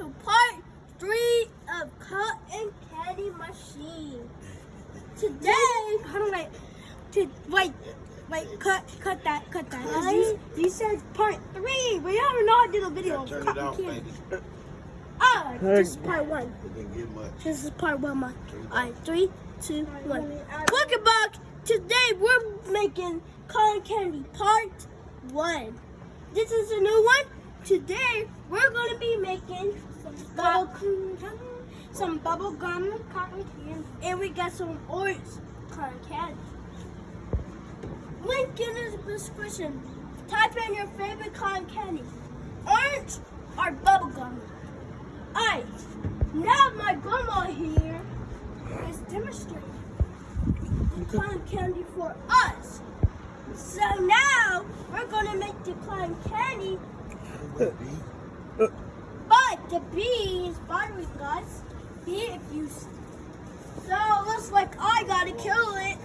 to part three of Cotton Candy Machine. Today, hold on, wait, to, wait, wait, cut, cut that, cut that. You, you said part three. We are not doing a video. Turn it off, candy. Ah, oh, this is part one. This is part one, my. All right, three, two, one. Welcome back. Today we're making Cotton Candy part one. This is a new one. Today we're going to be making some bubble gum, some bubble gum cotton candy, and we got some orange cotton candy. Link in the description. Type in your favorite cotton candy, orange or bubble gum. Alright, now my grandma here is demonstrating the cotton candy for us. So now we're gonna make the cotton candy, but the bee is bothering us. Be if you. So it looks like I gotta kill it.